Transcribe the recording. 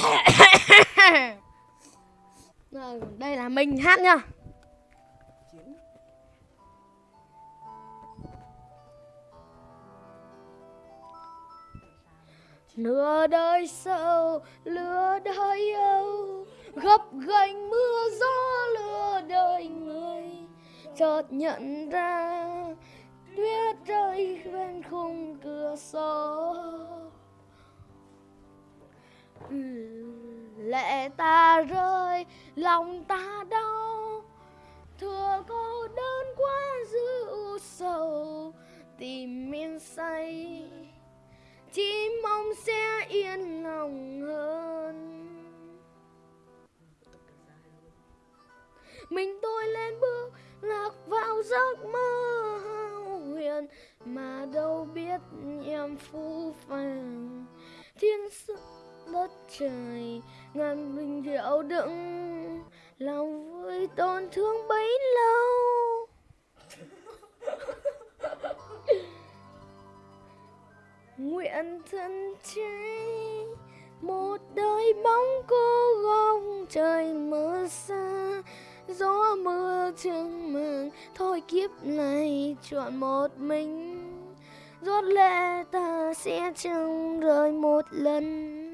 Rồi, đây là mình hát nhá. Nửa đời sâu, lửa đời âu Gấp gánh mưa gió lửa đời người Chợt nhận ra Tuyết rơi bên khung cửa sổ ừ lệ ta rơi, lòng ta đau. Thừa cô đơn quá dữ sầu, tìm miên say. Chỉ mong sẽ yên lòng hơn. Mình tôi lên bước, lạc vào giấc mơ hao huyền. Mà đâu biết em phũ phàng thiên sự đất trời, ngàn bình rượu đựng, lòng vui tổn thương bấy lâu. Nguyện thân cháy một đời bóng cô gông trời mưa xa, gió mưa trường mừng. Thôi kiếp này, chọn một mình. Rốt lệ ta sẽ chẳng rời một lần.